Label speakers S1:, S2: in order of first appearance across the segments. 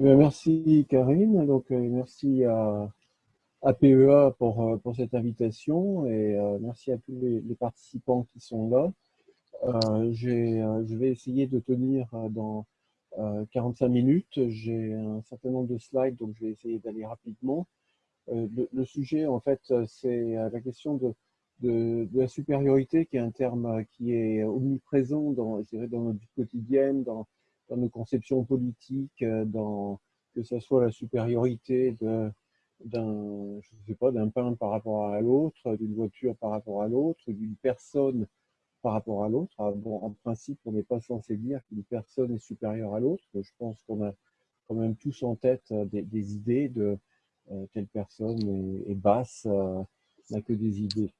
S1: Merci Karine, donc euh, merci à, PEA pour, euh, pour cette invitation et euh, merci à tous les, participants qui sont là. je vais essayer de tenir dans 45 minutes. J'ai un certain nombre de slides, donc je vais essayer d'aller rapidement. Le, sujet, en fait, c'est la question de, la supériorité, qui est un terme qui est omniprésent dans, dans notre vie quotidienne, dans, dans nos conceptions politiques, euh, dans, que ce soit la supériorité d'un je sais pas d'un pain par rapport à l'autre, d'une voiture par rapport à l'autre, d'une personne par rapport à l'autre. Ah, bon, en principe, on n'est pas censé dire qu'une personne est supérieure à l'autre. Je pense qu'on a quand même tous en tête euh, des, idées de euh, telle personne est, basse, n'a que des idées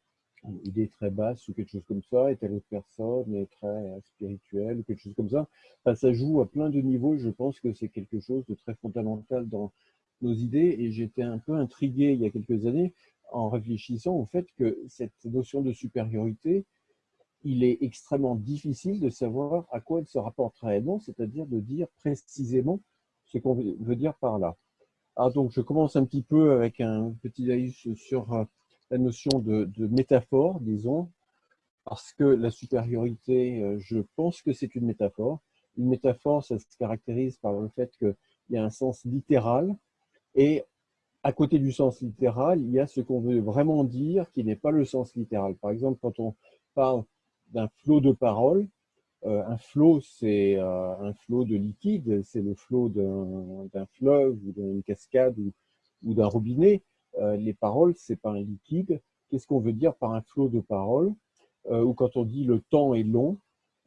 S1: idée très basse ou quelque chose comme ça, et telle autre personne est très spirituelle ou quelque chose comme ça. ça joue à plein de niveaux. Je pense que c'est quelque chose de très fondamental dans nos idées. Et j'étais un peu intrigué il y a quelques années en réfléchissant au fait que cette notion de supériorité, il est extrêmement difficile de savoir à quoi elle se rapporte réellement, c'est-à-dire de dire précisément ce qu'on veut dire par là. Ah, donc, je commence un petit peu avec un petit avis sur euh, la notion de, métaphore, disons, parce que la supériorité, euh, je pense que c'est une métaphore. Une métaphore, ça se caractérise par le fait qu'il y a un sens littéral, et à côté du sens littéral, il y a ce qu'on veut vraiment dire qui n'est pas le sens littéral. Par exemple, quand on parle d'un flot de paroles, euh, un flot, c'est euh, un flot de liquide, c'est le flot d'un fleuve ou d'une cascade ou d'un robinet. Euh, les paroles, c'est pas un liquide. Qu'est-ce qu'on veut dire par un flot de paroles? Euh, Ou quand on dit le temps est long,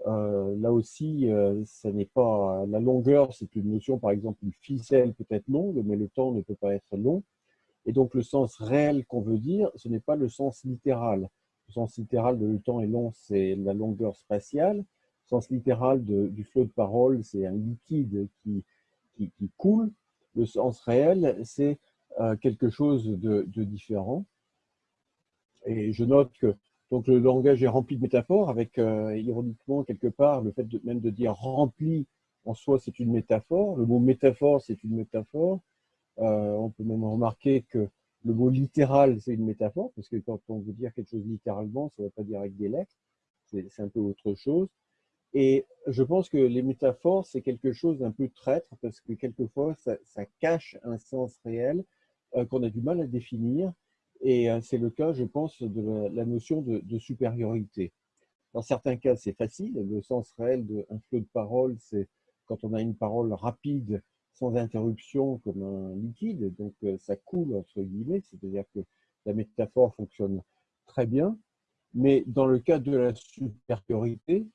S1: euh, là aussi, ça n'est pas la longueur, c'est une notion, par exemple, une ficelle peut être longue, mais le temps ne peut pas être long. Et donc, le sens réel qu'on veut dire, ce n'est pas le sens littéral. Le sens littéral de le temps est long, c'est la longueur spatiale. Le sens littéral du flot de paroles, c'est un liquide qui, qui, coule. Le sens réel, c'est quelque chose de, différent. Et je note que donc, le langage est rempli de métaphores, avec euh, ironiquement, quelque part, le fait même de dire rempli en soi, c'est une métaphore. Le mot métaphore, c'est une métaphore. Euh, on peut même remarquer que le mot littéral, c'est une métaphore, parce que quand on veut dire quelque chose littéralement, ça ne veut pas dire avec des lettres, c'est un peu autre chose. Et je pense que les métaphores, c'est quelque chose d'un peu traître, parce que quelquefois, ça, cache un sens réel, euh, qu'on a du mal à définir. Et euh, c'est le cas, je pense, de la notion de, supériorité. Dans certains cas, c'est facile. Le sens réel d'un flot de parole, c'est quand on a une parole rapide, sans interruption, comme un liquide. Donc, euh, ça coule, entre guillemets. C'est-à-dire que la métaphore fonctionne très bien. Mais dans le cas de la supériorité,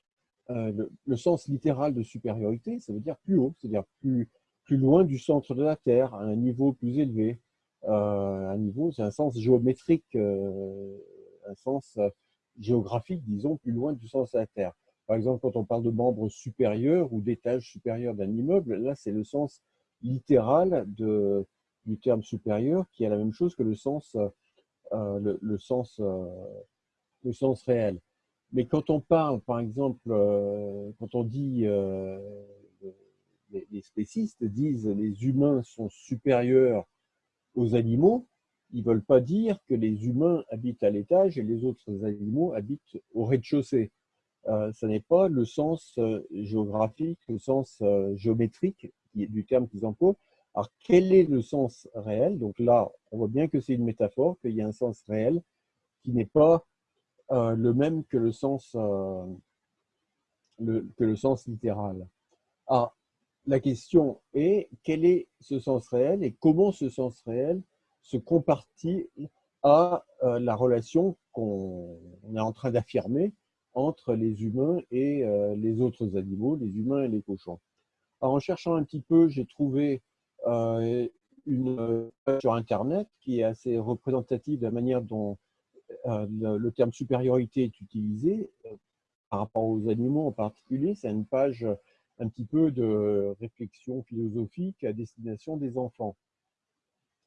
S1: le, sens littéral de supériorité, ça veut dire plus haut, c'est-à-dire plus, plus loin du centre de la Terre, à un niveau plus élevé. Euh, un niveau, c'est un sens géométrique, euh, un sens euh, géographique, disons, plus loin du sens de la Terre. Par exemple, quand on parle de membres supérieurs ou d'étages supérieurs d'un immeuble, là, c'est le sens littéral de, du terme supérieur qui est la même chose que le sens, le, sens, le sens réel. Mais quand on parle, par exemple, quand on dit, les, les, spécistes disent les humains sont supérieurs aux animaux, ils ne veulent pas dire que les humains habitent à l'étage et les autres animaux habitent au rez-de-chaussée. Euh, ce n'est pas le sens euh, géographique, le sens euh, géométrique du terme qu'ils emploient. Alors, quel est le sens réel? Donc là, on voit bien que c'est une métaphore, qu'il y a un sens réel qui n'est pas le même que le sens, que le sens littéral. Alors, la question est quel est ce sens réel et comment ce sens réel se compartit à euh, la relation qu'on est en train d'affirmer entre les humains et euh, les autres animaux, les humains et les cochons? en cherchant un petit peu, j'ai trouvé euh, une page sur Internet qui est assez représentative de la manière dont le, terme supériorité est utilisé par rapport aux animaux en particulier. C'est une page un petit peu de réflexion philosophique à destination des enfants.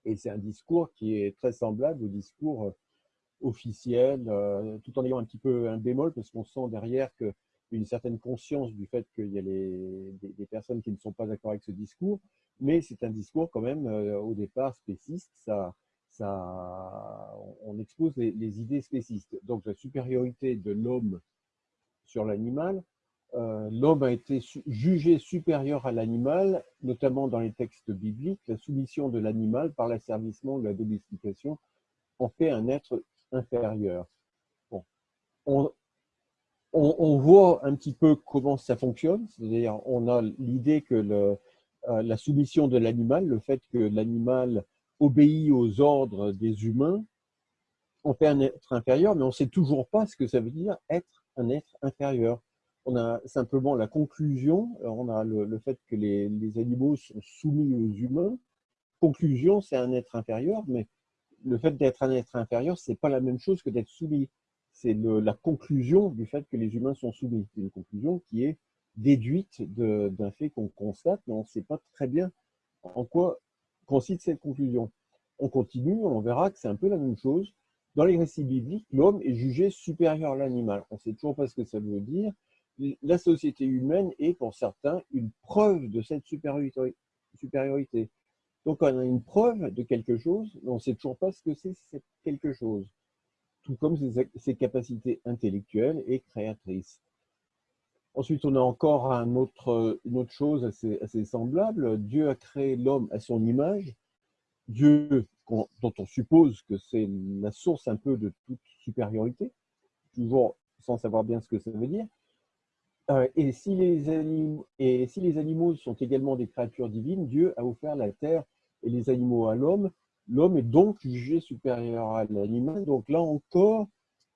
S1: Et c'est un discours qui est très semblable au discours euh, officiel, euh, tout en ayant un petit peu un bémol, parce qu'on sent derrière que une certaine conscience du fait qu'il y a des, personnes qui ne sont pas d'accord avec ce discours, mais c'est un discours quand même au départ spéciste. Ça, ça, on expose les, les idées spécistes. Donc la supériorité de l'homme sur l'animal, euh, l'homme a été jugé supérieur à l'animal, notamment dans les textes bibliques. La soumission de l'animal par l'asservissement ou la domestication en fait un être inférieur. On, voit un petit peu comment ça fonctionne, c'est-à-dire on a l'idée que euh, la soumission de l'animal, le fait que l'animal obéit aux ordres des humains, en fait un être inférieur, mais on ne sait toujours pas ce que ça veut dire être un être inférieur on a simplement la conclusion, on a le, fait que les, animaux sont soumis aux humains. Conclusion, c'est un être inférieur, mais le fait d'être un être inférieur, c'est pas la même chose que d'être soumis. C'est la conclusion du fait que les humains sont soumis. C'est une conclusion qui est déduite d'un fait qu'on constate, mais on ne sait pas très bien en quoi consiste cette conclusion. On continue, on verra que c'est un peu la même chose. Dans les récits bibliques, l'homme est jugé supérieur à l'animal. On ne sait toujours pas ce que ça veut dire la société humaine est pour certains une preuve de cette supériorité. Donc on a une preuve de quelque chose, mais on ne sait toujours pas ce que c'est quelque chose, tout comme ses, capacités intellectuelles et créatrices. Ensuite, on a encore une autre chose assez semblable. Dieu a créé l'homme à son image. Dieu, dont on suppose que c'est la source un peu de toute supériorité, toujours sans savoir bien ce que ça veut dire. Euh, et, si les animaux, sont également des créatures divines, Dieu a offert la terre et les animaux à l'homme. L'homme est donc jugé supérieur à l'animal. Donc là encore,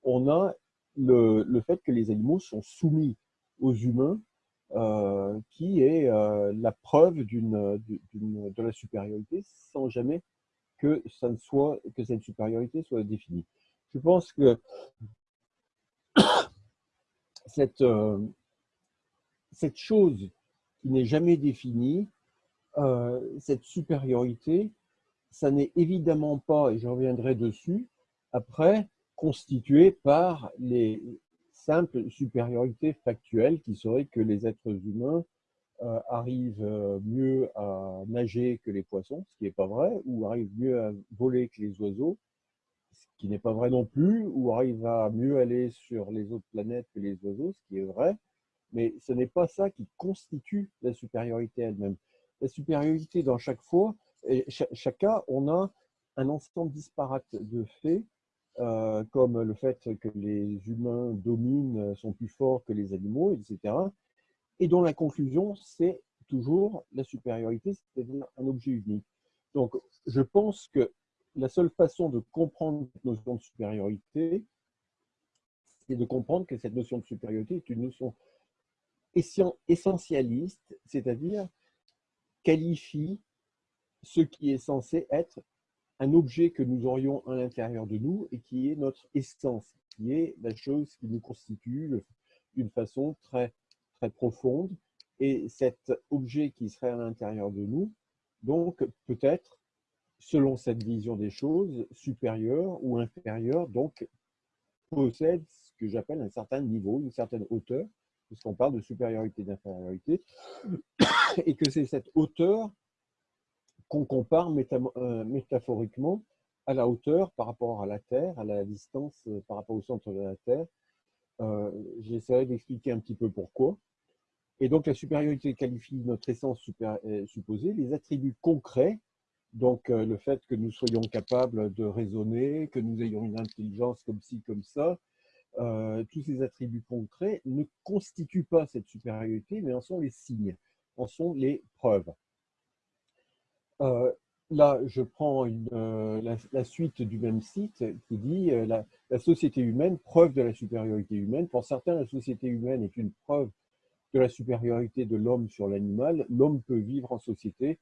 S1: on a le, fait que les animaux sont soumis aux humains, euh, qui est euh, la preuve de la supériorité, sans jamais que, ça ne soit, que cette supériorité soit définie. Je pense que cette, cette chose qui n'est jamais définie, euh, cette supériorité, ça n'est évidemment pas, et je reviendrai dessus, après, constitué par les simples supériorités factuelles qui seraient que les êtres humains euh, arrivent euh, mieux à nager que les poissons, ce qui n'est pas vrai, ou arrivent mieux à voler que les oiseaux, ce qui n'est pas vrai non plus, ou arrivent à mieux aller sur les autres planètes que les oiseaux, ce qui est vrai, mais ce n'est pas ça qui constitue la supériorité elle-même. La supériorité, dans chaque fois, et chaque cas, on a un ensemble disparate de faits, euh, comme le fait que les humains dominent, sont plus forts que les animaux, etc. Et dont la conclusion, c'est toujours la supériorité, c'est-à-dire un objet unique. Donc, je pense que la seule façon de comprendre cette notion de supériorité, c'est de comprendre que cette notion de supériorité est une notion essentialiste, c'est-à-dire qualifie ce qui est censé être un objet que nous aurions à l'intérieur de nous et qui est notre essence, qui est la chose qui nous constitue d'une façon très, très profonde. Et cet objet qui serait à l'intérieur de nous, donc peut-être, selon cette vision des choses, supérieur ou inférieur, donc possède ce que j'appelle un certain niveau, une certaine hauteur, puisqu'on parle de supériorité et d'infériorité, et que c'est cette hauteur qu'on compare euh, métaphoriquement à la hauteur par rapport à la Terre, à la distance euh, par rapport au centre de la Terre. Euh, j'essaierai d'expliquer un petit peu pourquoi. Et donc la supériorité qualifie notre essence supposée, les attributs concrets, donc le fait que nous soyons capables de raisonner, que nous ayons une intelligence comme ci, comme ça, euh, tous ces attributs concrets ne constituent pas cette supériorité, mais en sont les signes, en sont les preuves. Euh, là, je prends euh, la, suite du même site qui dit la, la, société humaine, preuve de la supériorité humaine. Pour certains, la société humaine est une preuve de la supériorité de l'homme sur l'animal. L'homme peut vivre en société,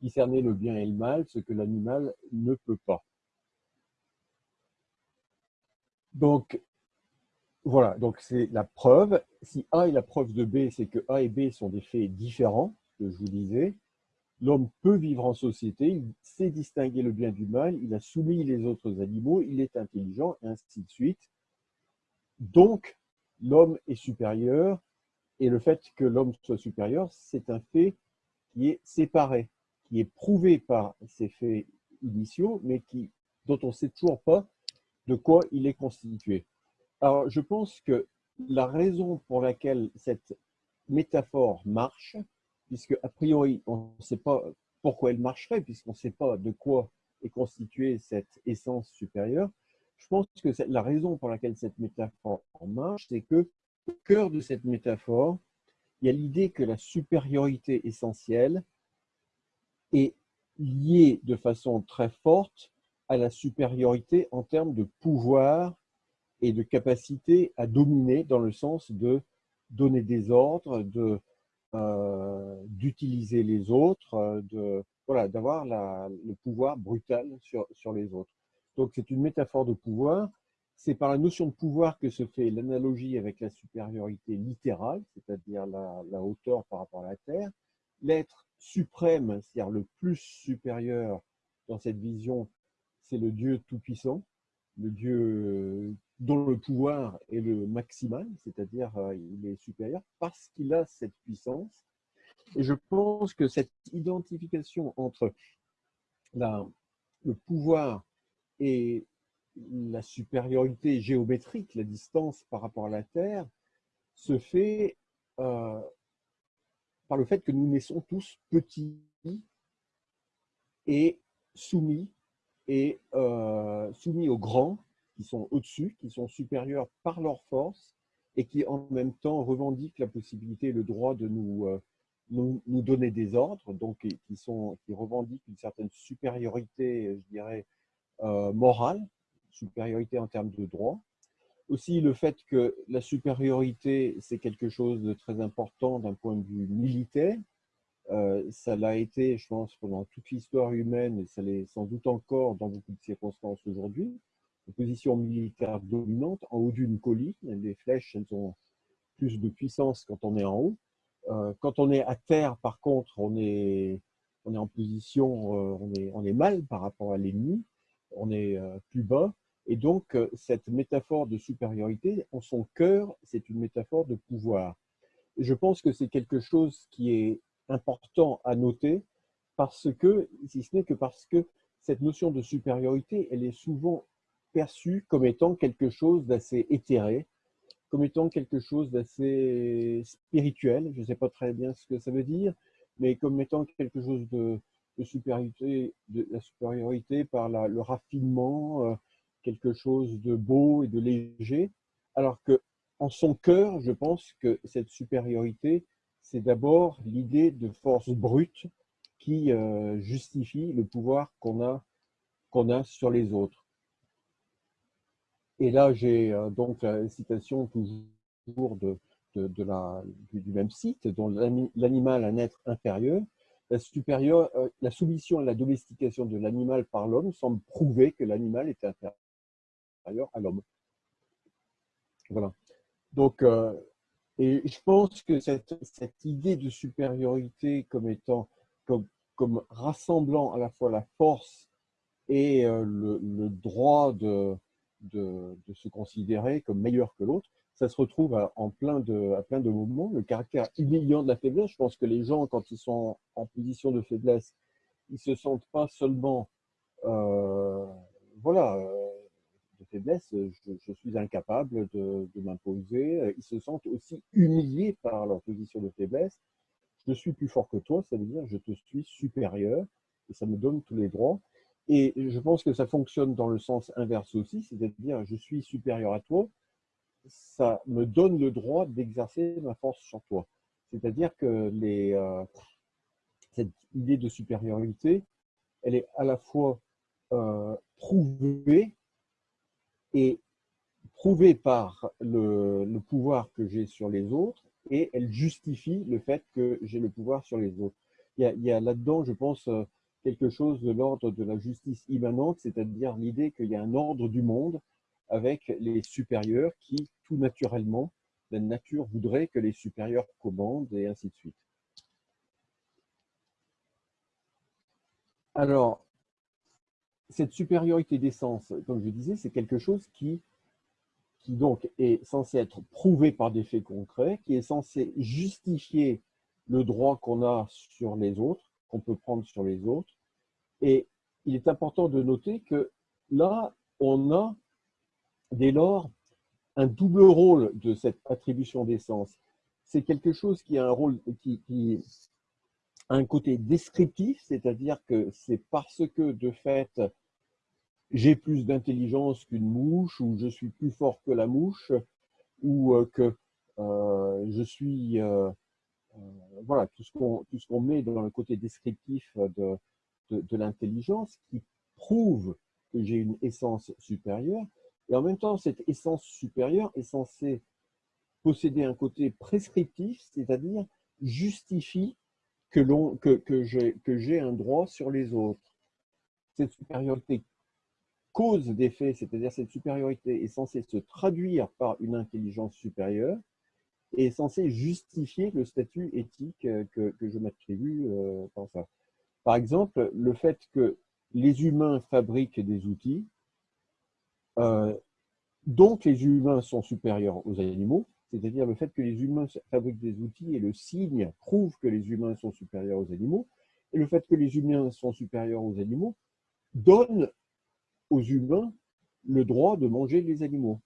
S1: discerner le bien et le mal, ce que l'animal ne peut pas. Donc, voilà, donc c'est la preuve. Si A est la preuve de B, c'est que A et B sont des faits différents, que je vous disais. L'homme peut vivre en société, il sait distinguer le bien du mal, il a soumis les autres animaux, il est intelligent, et ainsi de suite. Donc, l'homme est supérieur Et le fait que l'homme soit supérieur, c'est un fait qui est séparé, qui est prouvé par ces faits initiaux, mais dont on ne sait toujours pas de quoi il est constitué. Alors, je pense que la raison pour laquelle cette métaphore marche, puisque a priori, on ne sait pas pourquoi elle marcherait, puisqu'on ne sait pas de quoi est constituée cette essence supérieure, je pense que la raison pour laquelle cette métaphore marche, c'est que au cœur de cette métaphore, il y a l'idée que la supériorité essentielle est liée de façon très forte à la supériorité en termes de pouvoir et de capacité à dominer dans le sens de donner des ordres, de euh, d'utiliser les autres, de voilà, d'avoir le pouvoir brutal sur, sur les autres. Donc c'est une métaphore de pouvoir. C'est par la notion de pouvoir que se fait l'analogie avec la supériorité littérale, c'est-à-dire la, la, hauteur par rapport à la Terre. L'être suprême, c'est-à-dire le plus supérieur dans cette vision, c'est le Dieu tout-puissant, le Dieu dont le pouvoir est le maximal, c'est-à-dire euh, il est supérieur parce qu'il a cette puissance. Et je pense que cette identification entre le pouvoir et la supériorité géométrique, la distance par rapport à la Terre, se fait euh, par le fait que nous naissons tous petits et soumis, et euh, soumis aux grands qui sont au-dessus, qui sont supérieurs par leur force et qui en même temps revendiquent la possibilité et le droit de nous, euh, nous, nous, donner des ordres, donc qui revendiquent une certaine supériorité, je dirais, euh, morale, supériorité en termes de droit. Aussi le fait que la supériorité, c'est quelque chose de très important d'un point de vue militaire. Euh, ça l'a été, je pense, pendant toute l'histoire humaine, et ça l'est sans doute encore dans beaucoup de circonstances aujourd'hui position militaire dominante en haut d'une colline. Les flèches, elles ont plus de puissance quand on est en haut. Euh, quand on est à terre, par contre, on est, on est en position, euh, on, est, on est mal par rapport à l'ennemi, on est euh, plus bas. Et donc, cette métaphore de supériorité, en son cœur, c'est une métaphore de pouvoir. Je pense que c'est quelque chose qui est important à noter parce que, si ce n'est que parce que cette notion de supériorité, elle est souvent perçu comme étant quelque chose d'assez éthéré, comme étant quelque chose d'assez spirituel. Je ne sais pas très bien ce que ça veut dire, mais comme étant quelque chose de, supériorité, de la supériorité par le raffinement, euh, quelque chose de beau et de léger, alors que en son cœur, je pense que cette supériorité, c'est d'abord l'idée de force brute qui euh, justifie le pouvoir qu'on a, qu'on a sur les autres. Et là, j'ai euh, donc la citation toujours de, du, même site, dont l'animal un être inférieur. La, supérieure, euh, la soumission et la domestication de l'animal par l'homme semble prouver que l'animal est inférieur à l'homme. Voilà. Donc, euh, et je pense que cette, cette, idée de supériorité comme étant, comme, comme rassemblant à la fois la force et le droit de, de, se considérer comme meilleur que l'autre, ça se retrouve à, en plein de, à plein de moments. Le caractère humiliant de la faiblesse, je pense que les gens, quand ils sont en position de faiblesse, ils se sentent pas seulement, euh, voilà, euh, de faiblesse, je, suis incapable de, m'imposer, ils se sentent aussi humiliés par leur position de faiblesse. Je suis plus fort que toi, ça veut dire je te suis supérieur et ça me donne tous les droits. Et je pense que ça fonctionne dans le sens inverse aussi, c'est-à-dire je suis supérieur à toi, ça me donne le droit d'exercer ma force sur toi. C'est-à-dire que les, euh, cette idée de supériorité, elle est à la fois euh, prouvée et prouvée par le, pouvoir que j'ai sur les autres et elle justifie le fait que j'ai le pouvoir sur les autres. Il y a, a là-dedans, je pense, euh, quelque chose de l'ordre de la justice immanente, c'est-à-dire l'idée qu'il y a un ordre du monde avec les supérieurs qui, tout naturellement, la nature voudrait que les supérieurs commandent et ainsi de suite. Alors, cette supériorité d'essence, comme je disais, c'est quelque chose qui, qui donc est censé être prouvé par des faits concrets, qui est censé justifier le droit qu'on a sur les autres, qu'on peut prendre sur les autres. Et il est important de noter que là, on a dès lors un double rôle de cette attribution d'essence. C'est quelque chose qui a un rôle qui, a un côté descriptif, c'est-à-dire que c'est parce que de fait, j'ai plus d'intelligence qu'une mouche, ou je suis plus fort que la mouche, ou euh, que euh, je suis... Euh, voilà, tout ce qu'on met dans le côté descriptif de, de, l'intelligence qui prouve que j'ai une essence supérieure. Et en même temps, cette essence supérieure est censée posséder un côté prescriptif, c'est-à-dire justifie que, que, que j'ai un droit sur les autres. Cette supériorité cause d'effet, c'est-à-dire cette supériorité est censée se traduire par une intelligence supérieure et est censée justifier le statut éthique euh, que, que je m'attribue euh, dans ça. Par exemple, le fait que les humains fabriquent des outils, euh, donc les humains sont supérieurs aux animaux, c'est-à-dire le fait que les humains fabriquent des outils et le signe prouve que les humains sont supérieurs aux animaux, et le fait que les humains sont supérieurs aux animaux donne aux humains le droit de manger les animaux.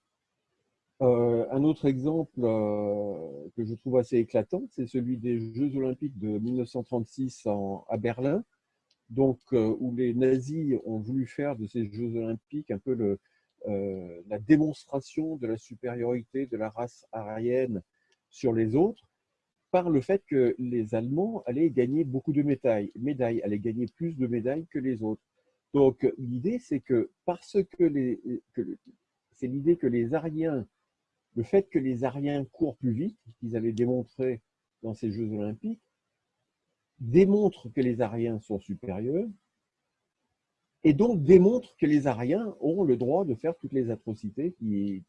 S1: Euh, un autre exemple euh, que je trouve assez éclatant, c'est celui des Jeux olympiques de 1936 à Berlin, donc, euh, où les nazis ont voulu faire de ces Jeux olympiques un peu la démonstration de la supériorité de la race aryenne sur les autres, par le fait que les Allemands allaient gagner beaucoup de médailles, médailles allaient gagner plus de médailles que les autres. Donc, l'idée, c'est que parce que les, c'est l'idée que les Ariens, le fait que les Ariens courent plus vite, qu'ils avaient démontré dans ces Jeux Olympiques, démontre que les Ariens sont supérieurs et donc démontre que les Ariens ont le droit de faire toutes les atrocités qu'ils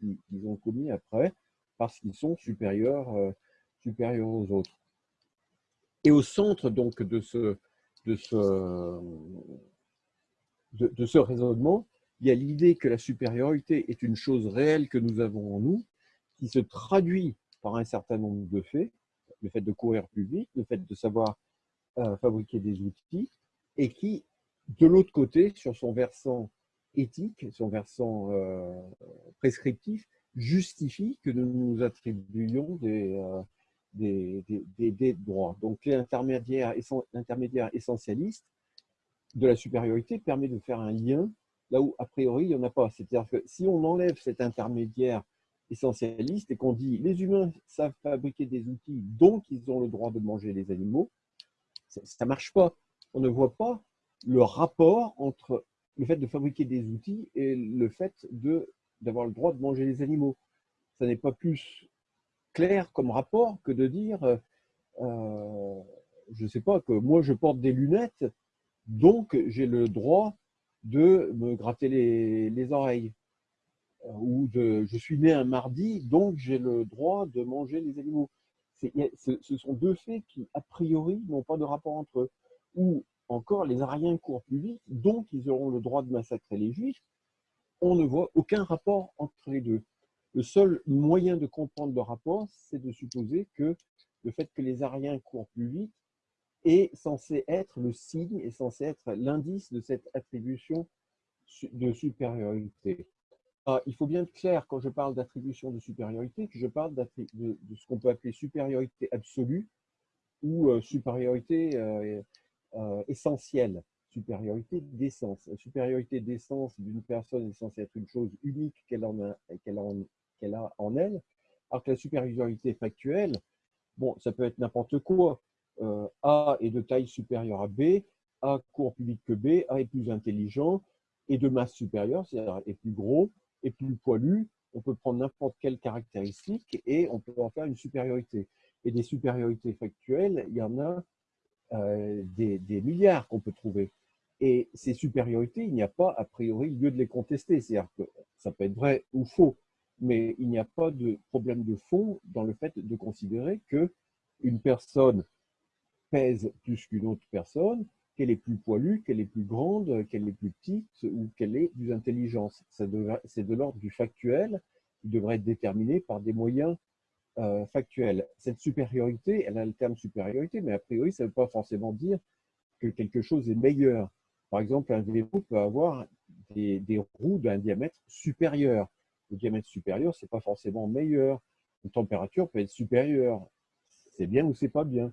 S1: ont commis après parce qu'ils sont supérieurs, euh, supérieurs aux autres. Et au centre donc de ce, de ce, de, ce raisonnement, il y a l'idée que la supériorité est une chose réelle que nous avons en nous, qui se traduit par un certain nombre de faits, le fait de courir plus vite, le fait de savoir euh, fabriquer des outils, et qui, de l'autre côté, sur son versant éthique, son versant euh, prescriptif, justifie que nous nous attribuions des, euh, des, droits. Donc l'intermédiaire essentialiste de la supériorité permet de faire un lien là où, a priori, il n'y en a pas. C'est-à-dire que si on enlève cet intermédiaire essentialiste et qu'on dit les humains savent fabriquer des outils, donc ils ont le droit de manger les animaux, ça ne marche pas. On ne voit pas le rapport entre le fait de fabriquer des outils et le fait d'avoir le droit de manger les animaux. Ça n'est pas plus clair comme rapport que de dire, euh, je ne sais pas, que moi je porte des lunettes donc, j'ai le droit de me gratter les, oreilles. Ou de, je suis né un mardi, donc j'ai le droit de manger les animaux. Ce sont deux faits qui, a priori, n'ont pas de rapport entre eux. Ou encore, les Ariens courent plus vite, donc ils auront le droit de massacrer les Juifs. On ne voit aucun rapport entre les deux. Le seul moyen de comprendre le rapport, c'est de supposer que le fait que les Ariens courent plus vite est censé être le signe, est censé être l'indice de cette attribution de supériorité. Ah, il faut bien être clair quand je parle d'attribution de supériorité que je parle de, ce qu'on peut appeler supériorité absolue ou euh, supériorité euh, euh, essentielle, supériorité d'essence. La supériorité d'essence d'une personne est censée être une chose unique qu'elle en a, qu'elle a, en elle, alors que la supériorité factuelle, bon, ça peut être n'importe quoi. Euh, A est de taille supérieure à B, A court plus vite que B, A est plus intelligent et de masse supérieure, c'est-à-dire est plus gros, et plus poilu. On peut prendre n'importe quelle caractéristique et on peut en faire une supériorité. Et des supériorités factuelles, il y en a euh, des, milliards qu'on peut trouver. Et ces supériorités, il n'y a pas a priori lieu de les contester. C'est-à-dire que ça peut être vrai ou faux, mais il n'y a pas de problème de fond dans le fait de considérer que une personne pèse plus qu'une autre personne, qu'elle est plus poilue, qu'elle est plus grande, qu'elle est plus petite ou qu'elle est plus intelligente. C'est de, l'ordre du factuel qui devrait être déterminé par des moyens euh, factuels. Cette supériorité, elle a le terme supériorité, mais a priori, ça ne veut pas forcément dire que quelque chose est meilleur. Par exemple, un vélo peut avoir des, roues d'un diamètre supérieur. Le diamètre supérieur, ce n'est pas forcément meilleur. Une température peut être supérieure. C'est bien ou c'est pas bien.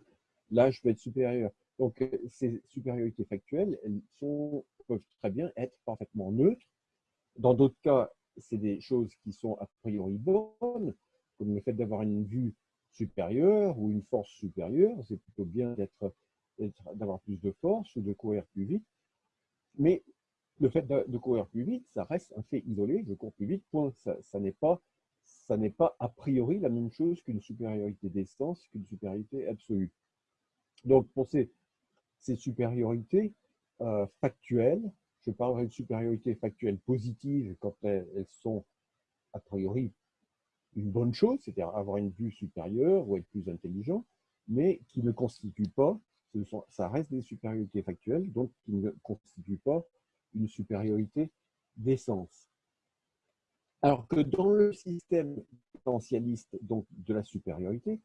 S1: L'âge peut être supérieur. Donc, euh, ces supériorités factuelles, elles peuvent très bien être parfaitement neutres. Dans d'autres cas, c'est des choses qui sont a priori bonnes, comme le fait d'avoir une vue supérieure ou une force supérieure. C'est plutôt bien d'avoir plus de force ou de courir plus vite. Mais le fait de, courir plus vite, ça reste un fait isolé. Je cours plus vite, point. Ça, n'est pas, ça n'est pas a priori la même chose qu'une supériorité d'essence, qu'une supériorité absolue. Donc, pour ces, ces supériorités euh, factuelles, je parlerai de supériorité factuelle positive quand elles, sont a priori une bonne chose, c'est-à-dire avoir une vue supérieure ou être plus intelligent, mais qui ne constituent pas, ça reste des supériorités factuelles, donc qui ne constituent pas une supériorité d'essence. Alors que dans le système essentialiste donc de la supériorité,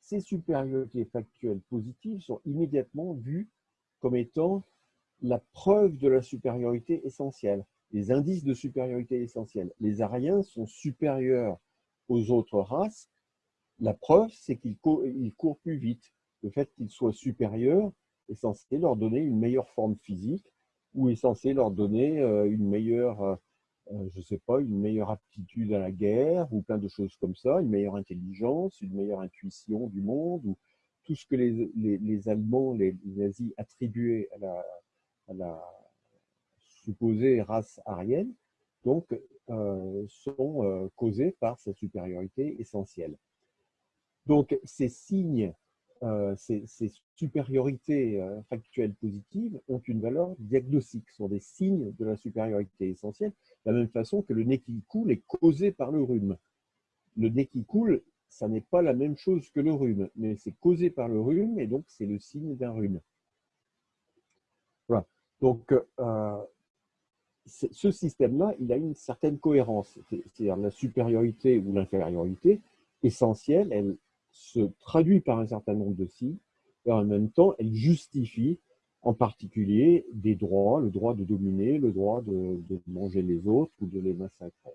S1: ces supériorités factuelles positives sont immédiatement vues comme étant la preuve de la supériorité essentielle, les indices de supériorité essentielle. Les Aryens sont supérieurs aux autres races. La preuve, c'est qu'ils courent, plus vite. Le fait qu'ils soient supérieurs est censé leur donner une meilleure forme physique ou est censé leur donner euh, une meilleure, euh, je sais pas, une meilleure aptitude à la guerre ou plein de choses comme ça, une meilleure intelligence, une meilleure intuition du monde ou tout ce que les, les Allemands, les nazis attribuaient à la, supposée race aryenne, donc euh, sont euh, causés par cette supériorité essentielle. Donc ces signes, euh, ces, supériorités factuelles positives ont une valeur diagnostique, sont des signes de la supériorité essentielle, de la même façon que le nez qui coule est causé par le rhume. Le nez qui coule, ça n'est pas la même chose que le rhume, mais c'est causé par le rhume et donc c'est le signe d'un rhume. Voilà. Donc, euh, ce système-là, il a une certaine cohérence. C'est-à-dire la supériorité ou l'infériorité essentielle, elle se traduit par un certain nombre de signes et en même temps, elle justifie en particulier des droits, le droit de dominer, le droit de, manger les autres ou de les massacrer.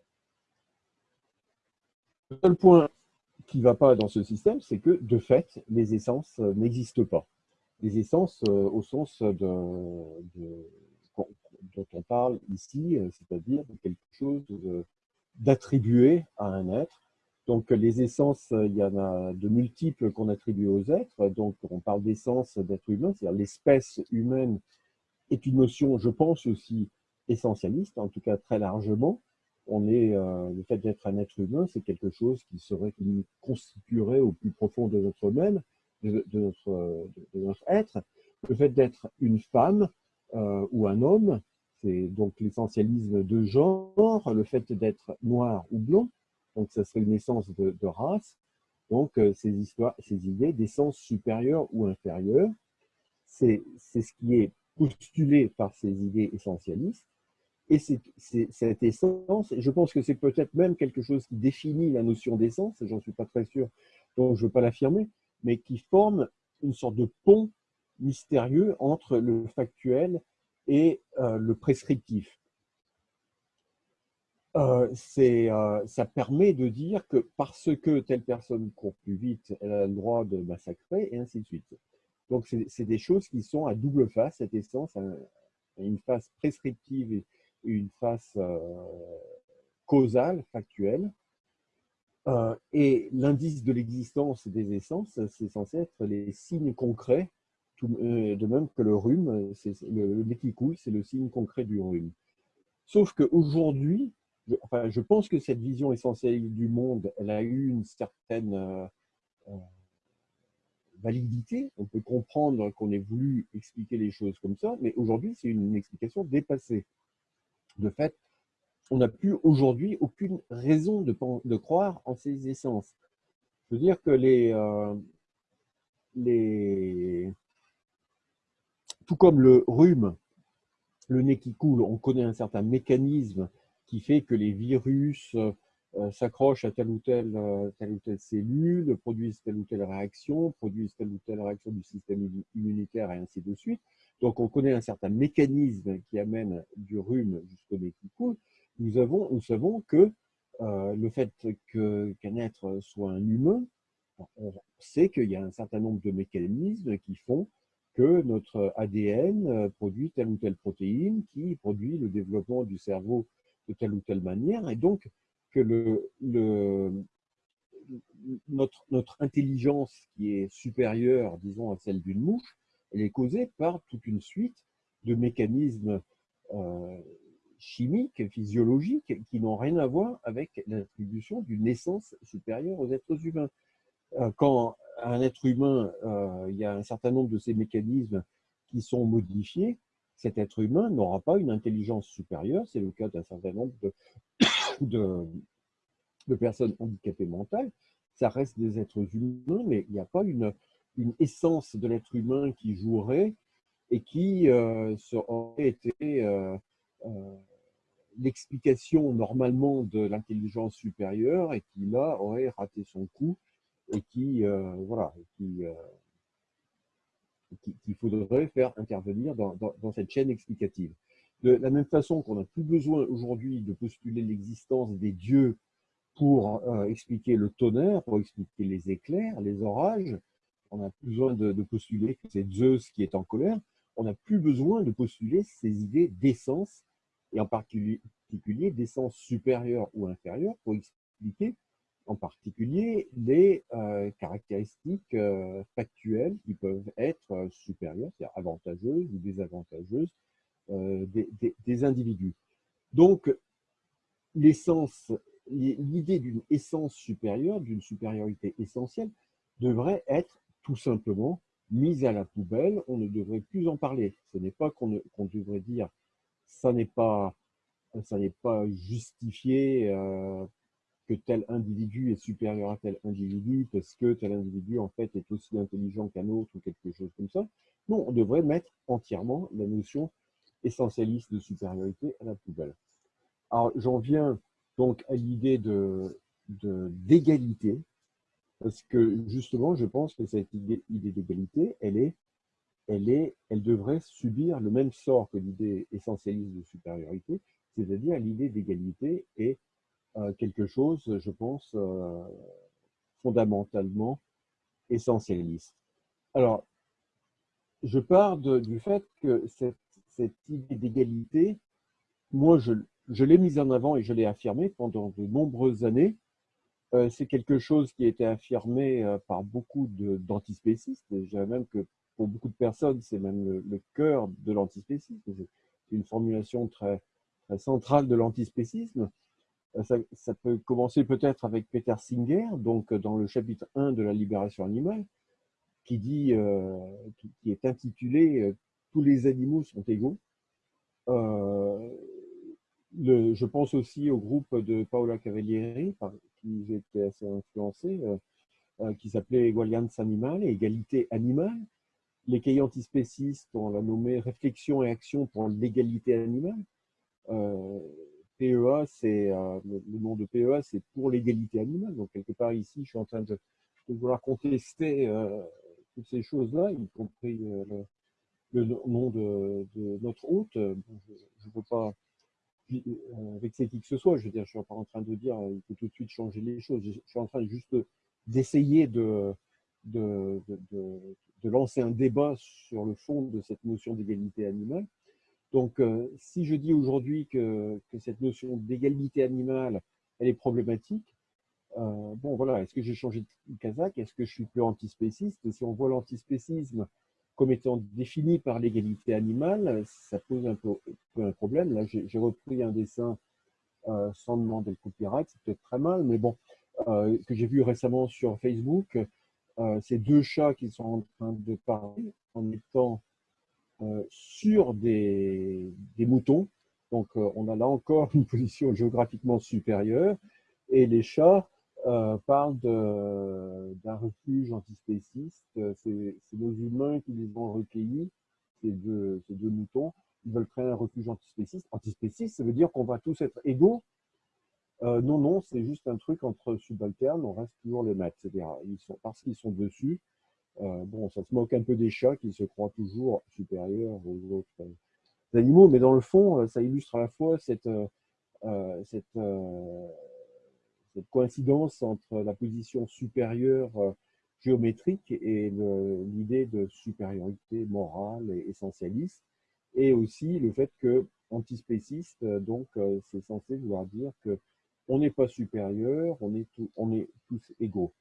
S1: Le seul point qui ne va pas dans ce système, c'est que, de fait, les essences n'existent pas des essences euh, au sens dont on parle ici, euh, c'est-à-dire quelque chose d'attribué à un être. Donc les essences, euh, il y en a de multiples qu'on attribue aux êtres. Donc on parle d'essence d'être humain, c'est-à-dire l'espèce humaine est une notion, je pense aussi, essentialiste, en tout cas très largement. On est, le fait d'être un être humain, c'est quelque chose qui nous constituerait au plus profond de notre même, de, notre, être. Le fait d'être une femme euh, ou un homme, c'est donc l'essentialisme de genre, le fait d'être noir ou blanc, donc ça serait une essence de, race, donc euh, ces, histoires, ces idées d'essence supérieure ou inférieure, c'est ce qui est postulé par ces idées essentialistes, et c'est cette essence, je pense que c'est peut-être même quelque chose qui définit la notion d'essence, j'en suis pas très sûr, donc je ne veux pas l'affirmer, mais qui forme une sorte de pont mystérieux entre le factuel et euh, le prescriptif. Euh, euh, ça permet de dire que parce que telle personne court plus vite, elle a le droit de massacrer, et ainsi de suite. Donc, c'est des choses qui sont à double face, cette essence, une face prescriptive et une face causale, factuelle, euh, et l'indice de l'existence des essences, c'est censé être les signes concrets, euh, de même que le rhume, le, coule, c'est le signe concret du rhume. Sauf qu'aujourd'hui, je, pense que cette vision essentielle du monde, elle a eu une certaine euh, validité. On peut comprendre qu'on ait voulu expliquer les choses comme ça, mais aujourd'hui, c'est une explication dépassée. De fait, on n'a plus aujourd'hui aucune raison de, de, croire en ces essences. Je veux dire que les, euh, les, tout comme le rhume, le nez qui coule, on connaît un certain mécanisme qui fait que les virus, s'accrochent à telle ou telle, telle ou telle cellule, produisent telle ou telle réaction, produisent telle ou telle réaction du système immunitaire et ainsi de suite. Donc, on connaît un certain mécanisme qui amène du rhume jusqu'au nez qui coule. Nous, avons, nous savons que le fait qu'un être soit un humain, on sait qu'il y a un certain nombre de mécanismes qui font que notre ADN euh, produit telle ou telle protéine qui produit le développement du cerveau de telle ou telle manière, et donc que notre intelligence qui est supérieure, disons, à celle d'une mouche, elle est causée par toute une suite de mécanismes euh, chimiques, physiologiques, qui n'ont rien à voir avec l'attribution d'une essence supérieure aux êtres humains. Euh, quand un être humain, euh, il y a un certain nombre de ces mécanismes qui sont modifiés, cet être humain n'aura pas une intelligence supérieure. C'est le cas d'un certain nombre de, personnes handicapées mentales. Ça reste des êtres humains, mais il n'y a pas une, essence de l'être humain qui jouerait et qui euh, aurait été euh, l'explication normalement de l'intelligence supérieure et qui là aurait raté son coup et qui, euh, voilà, qui, euh, qu'il faudrait faire intervenir dans, cette chaîne explicative. De la même façon qu'on n'a plus besoin aujourd'hui de postuler l'existence des dieux pour euh, expliquer le tonnerre, pour expliquer les éclairs, les orages, on n'a plus besoin de, postuler que c'est Zeus qui est en colère, on n'a plus besoin de postuler ces idées d'essence, et en particulier d'essence supérieure ou inférieure, pour expliquer en particulier les euh, caractéristiques euh, factuelles qui peuvent être euh, supérieures, c'est-à-dire avantageuses ou désavantageuses des, individus. Donc, l'essence, l'idée d'une essence supérieure, d'une supériorité essentielle, devrait être tout simplement mise à la poubelle. On ne devrait plus en parler. Ce n'est pas qu'on devrait dire ça n'est pas ça n'est pas justifié que tel individu est supérieur à tel individu parce que tel individu en fait est aussi intelligent qu'un autre ou quelque chose comme ça. Non, on devrait mettre entièrement la notion essentialiste de supériorité à la poubelle. Alors j'en viens donc à l'idée de d'égalité, parce que justement je pense que cette idée, d'égalité, elle est, elle est, elle devrait subir le même sort que l'idée essentialiste de supériorité, c'est-à-dire l'idée d'égalité et quelque chose, je pense, euh, fondamentalement essentialiste. Alors, je pars du fait que cette, idée d'égalité, moi, je, l'ai mise en avant et je l'ai affirmée pendant de nombreuses années. Euh, c'est quelque chose qui a été affirmé euh, par beaucoup d'antispécistes. Je dirais même que pour beaucoup de personnes, c'est même le, cœur de l'antispécisme. C'est une formulation très, très centrale de l'antispécisme. Euh, ça, peut commencer peut-être avec Peter Singer, donc euh, dans le chapitre 1 de la libération animale, qui dit, euh, qui, est intitulé Tous les animaux sont égaux. je pense aussi au groupe de Paola Cavalieri, par qui j'ai été assez influencé, qui s'appelait Egualiance Animale, égalité animale. Les cahiers antispécistes, on l'a nommé Réflexion et action pour l'égalité animale. PEA, c'est euh, le, nom de PEA, c'est pour l'égalité animale. Donc quelque part ici, je suis en train de, vouloir contester euh, toutes ces choses-là, y compris euh, le, nom de, notre hôte. je ne veux pas vexer qui que ce soit. Je veux dire, je suis pas en train de dire il faut tout de suite changer les choses. Je suis en train juste d'essayer de, de, de, lancer un débat sur le fond de cette notion d'égalité animale. Donc, euh, si je dis aujourd'hui que, cette notion d'égalité animale, elle est problématique, euh, bon voilà, est-ce que j'ai changé de kazakh? Est-ce que je suis plus antispéciste? Si on voit l'antispécisme comme étant défini par l'égalité animale, ça pose un peu, un problème. Là, j'ai repris un dessin euh, sans demander le copyright, c'est peut-être très mal, mais bon, que j'ai vu récemment sur Facebook, c'est deux chats qui sont en train de parler en étant sur des, moutons. Donc, euh, on a là encore une position géographiquement supérieure. Et les chats euh, parlent d'un refuge antispéciste. C'est nos humains qui les ont recueillis, ces deux, moutons. Ils veulent créer un refuge antispéciste. Antispéciste, ça veut dire qu'on va tous être égaux. Euh, non, non, c'est juste un truc entre subalternes, on reste toujours les maîtres. C'est-à-dire, ils sont, parce qu'ils sont dessus, euh, bon, ça se moque un peu des chats qui se croient toujours supérieurs aux autres euh, animaux, mais dans le fond, ça illustre à la fois cette, cette, coïncidence entre la position supérieure géométrique et l'idée de supériorité morale et essentialiste, et aussi le fait que antispéciste, donc c'est censé vouloir dire que on n'est pas supérieur, on est tous égaux.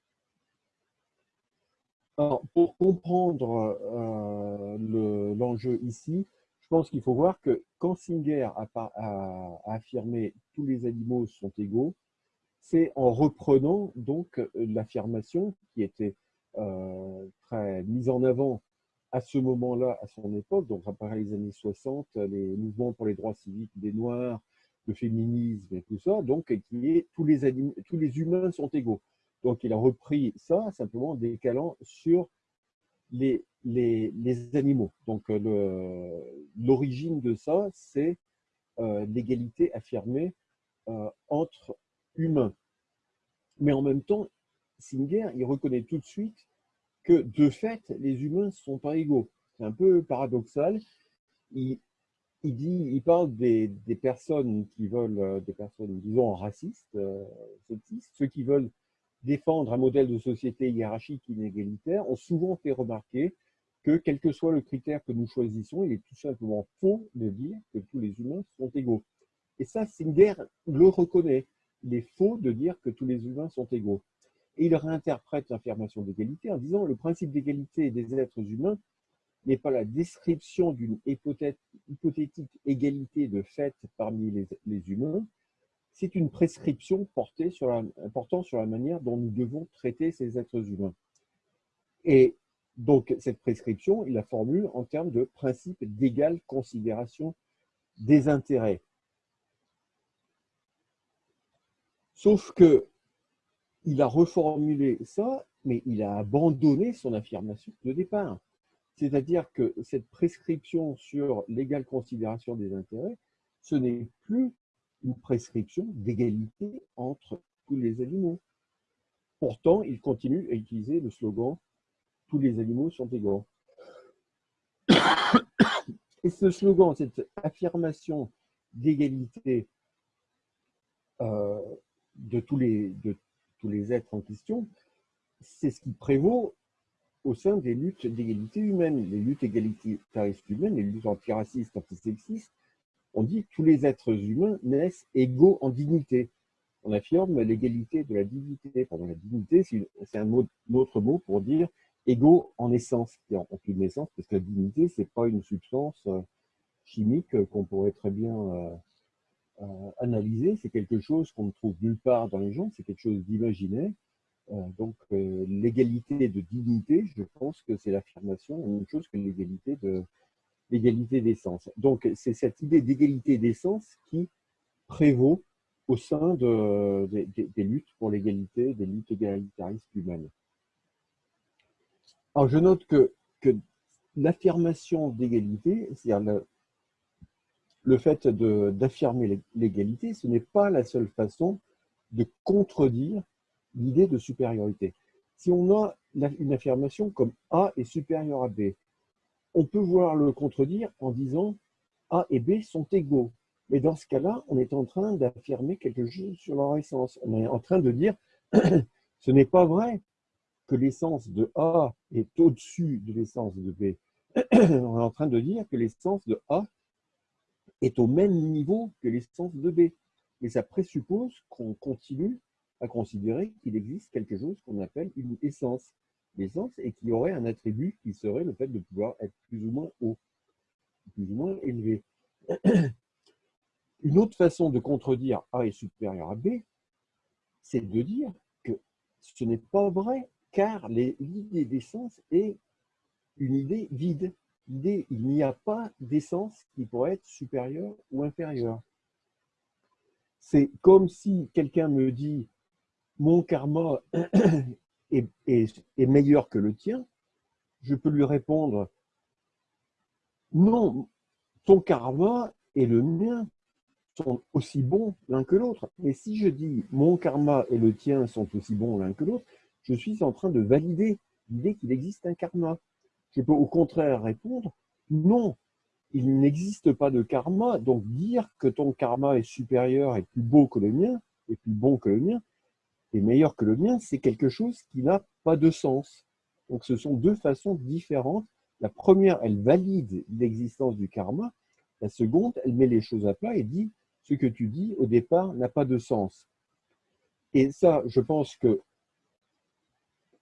S1: Pour comprendre euh, l'enjeu ici, je pense qu'il faut voir que quand Singer a, affirmé « tous les animaux sont égaux », c'est en reprenant donc l'affirmation qui était euh, très mise en avant à ce moment-là, à son époque, donc après les années 60, les mouvements pour les droits civiques des Noirs, le féminisme et tout ça, donc qui est tous les, tous les humains sont égaux. Donc il a repris ça simplement en décalant sur les, les, les animaux. Donc l'origine de ça, c'est euh, l'égalité affirmée euh, entre humains. Mais en même temps, Singer, il reconnaît tout de suite que de fait, les humains ne sont pas égaux. C'est un peu paradoxal. Il, il, dit, il parle des, personnes qui veulent, euh, des personnes, disons, racistes, euh, ceux qui veulent défendre un modèle de société hiérarchique inégalitaire, ont souvent fait remarquer que, quel que soit le critère que nous choisissons, il est tout simplement faux de dire que tous les humains sont égaux. Et ça, Singer le reconnaît. Il est faux de dire que tous les humains sont égaux. Et il réinterprète l'affirmation d'égalité en disant le principe d'égalité des êtres humains n'est pas la description d'une hypothétique égalité de fait parmi les, humains, c'est une prescription portée sur la, portant sur la manière dont nous devons traiter ces êtres humains. Et donc, cette prescription, il la formule en termes de principe d'égale considération des intérêts. Sauf que il a reformulé ça, mais il a abandonné son affirmation de départ. C'est-à-dire que cette prescription sur l'égale considération des intérêts, ce n'est plus une prescription d'égalité entre tous les animaux. Pourtant, il continue à utiliser le slogan « tous les animaux sont égaux ». Et ce slogan, cette affirmation d'égalité euh, de, tous les, de tous les êtres en question, c'est ce qui prévaut au sein des luttes d'égalité humaine, les luttes égalitaristes humaines, les luttes antiracistes, antisexistes, on dit que tous les êtres humains naissent égaux en dignité. On affirme l'égalité de la dignité. Pardon, la dignité, c'est un, autre mot pour dire égaux en essence, en aucune naissance, parce que la dignité, c'est pas une substance euh, chimique qu'on pourrait très bien euh, euh, analyser. C'est quelque chose qu'on ne trouve nulle part dans les gens, c'est quelque chose d'imaginaire. Euh, donc, euh, l'égalité de dignité, je pense que c'est l'affirmation, une chose que l'égalité de l'égalité d'essence. Donc, c'est cette idée d'égalité d'essence qui prévaut au sein de, des luttes pour l'égalité, des luttes égalitaristes humaines. Alors, je note que, l'affirmation d'égalité, c'est-à-dire le fait d'affirmer l'égalité, ce n'est pas la seule façon de contredire l'idée de supériorité. Si on a une affirmation comme A est supérieur à B, on peut voir le contredire en disant A et B sont égaux. Mais dans ce cas-là, on est en train d'affirmer quelque chose sur leur essence. On est en train de dire ce n'est pas vrai que l'essence de A est au-dessus de l'essence de B. on est en train de dire que l'essence de A est au même niveau que l'essence de B. Mais ça présuppose qu'on continue à considérer qu'il existe quelque chose qu'on appelle une essence. L'essence et qui aurait un attribut qui serait le fait de pouvoir être plus ou moins haut, plus ou moins élevé. Une autre façon de contredire A est supérieur à B, c'est de dire que ce n'est pas vrai, car l'idée d'essence est une idée vide. Il n'y a pas d'essence qui pourrait être supérieure ou inférieure. C'est comme si quelqu'un me dit mon karma est, meilleur que le tien, je peux lui répondre non, ton karma est le mien. sont aussi bons l'un que l'autre. Mais si je dis mon karma et le tien sont aussi bons l'un que l'autre, je suis en train de valider l'idée qu'il existe un karma. Je peux au contraire répondre non, il n'existe pas de karma, donc dire que ton karma est supérieur et plus beau que le mien, et plus bon que le mien, et meilleur que le mien, c'est quelque chose qui n'a pas de sens. Donc ce sont deux façons différentes. La première, elle valide l'existence du karma. La seconde, elle met les choses à plat et dit ce que tu dis au départ n'a pas de sens. Et ça, je pense que,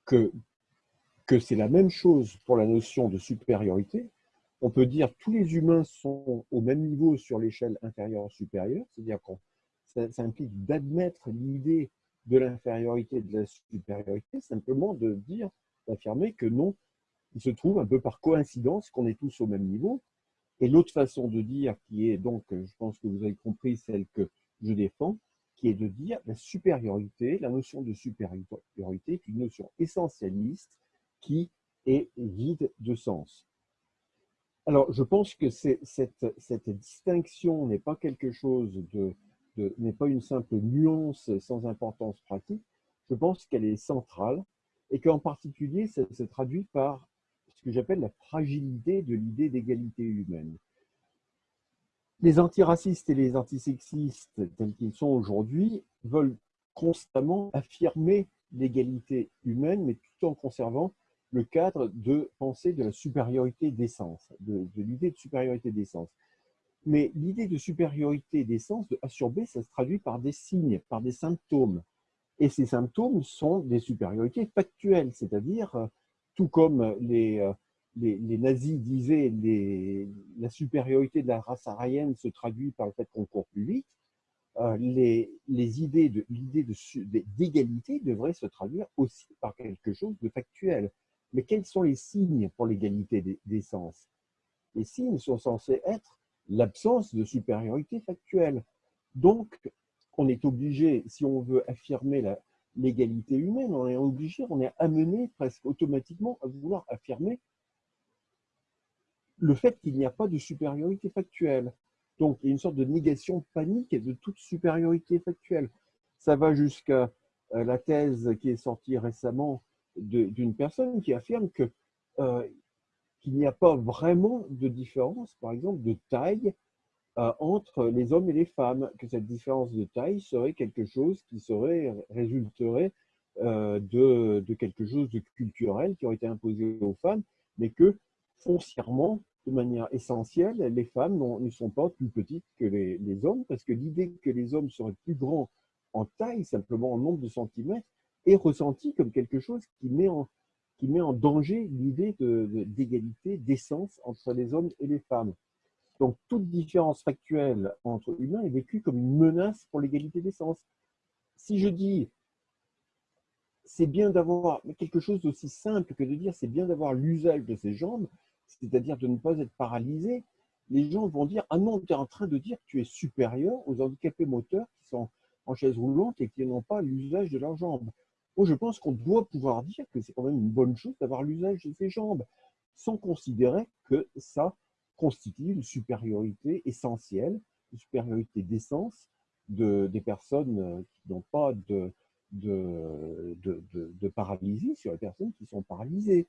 S1: que, que c'est la même chose pour la notion de supériorité. On peut dire tous les humains sont au même niveau sur l'échelle inférieure-supérieure, c'est-à-dire ça, ça implique d'admettre l'idée de l'infériorité et de la supériorité, simplement de dire, d'affirmer que non, il se trouve un peu par coïncidence qu'on est tous au même niveau, et l'autre façon de dire, qui est donc, je pense que vous avez compris, celle que je défends, qui est de dire la supériorité, la notion de supériorité est une notion essentialiste qui est vide de sens. Alors, je pense que cette, cette, distinction n'est pas quelque chose de n'est pas une simple nuance sans importance pratique. Je pense qu'elle est centrale et qu'en particulier, ça se traduit par ce que j'appelle la fragilité de l'idée d'égalité humaine. Les antiracistes et les antisexistes, tels qu'ils sont aujourd'hui, veulent constamment affirmer l'égalité humaine, mais tout en conservant le cadre de pensée de la supériorité d'essence, de, de l'idée de supériorité d'essence. Mais l'idée de supériorité d'essence, de A ça se traduit par des signes, par des symptômes. Et ces symptômes sont des supériorités factuelles, c'est-à-dire euh, tout comme euh, les, les, nazis disaient les, la supériorité de la race aryenne se traduit par le fait qu'on court plus vite, euh, les, les, idées l'idée d'égalité devraient se traduire aussi par quelque chose de factuel. Mais quels sont les signes pour l'égalité des, sens? Les signes sont censés être l'absence de supériorité factuelle. Donc, on est obligé, si on veut affirmer l'égalité humaine, on est obligé, on est amené presque automatiquement à vouloir affirmer le fait qu'il n'y a pas de supériorité factuelle. Donc, il y a une sorte de négation panique de toute supériorité factuelle. Ça va jusqu'à euh, la thèse qui est sortie récemment d'une personne qui affirme que euh, qu'il n'y a pas vraiment de différence, par exemple, de taille euh, entre les hommes et les femmes, que cette différence de taille serait quelque chose qui serait, résulterait euh, de, quelque chose de culturel qui aurait été imposé aux femmes, mais que foncièrement, de manière essentielle, les femmes ne sont pas plus petites que les, les hommes, parce que l'idée que les hommes seraient plus grands en taille, simplement en nombre de centimètres, est ressentie comme quelque chose qui met en, qui met en danger l'idée d'égalité, d'essence entre les hommes et les femmes. Donc, toute différence factuelle entre humains est vécue comme une menace pour l'égalité d'essence. Si je dis c'est bien d'avoir quelque chose d'aussi simple que de dire c'est bien d'avoir l'usage de ses jambes, c'est-à-dire de ne pas être paralysé, les gens vont dire ah non, tu es en train de dire que tu es supérieur aux handicapés moteurs qui sont en chaise roulante et qui n'ont pas l'usage de leurs jambes. Moi, je pense qu'on doit pouvoir dire que c'est quand même une bonne chose d'avoir l'usage de ses jambes, sans considérer que ça constitue une supériorité essentielle, une supériorité d'essence de, des personnes euh, qui n'ont pas de, de, de, paralysie sur les personnes qui sont paralysées.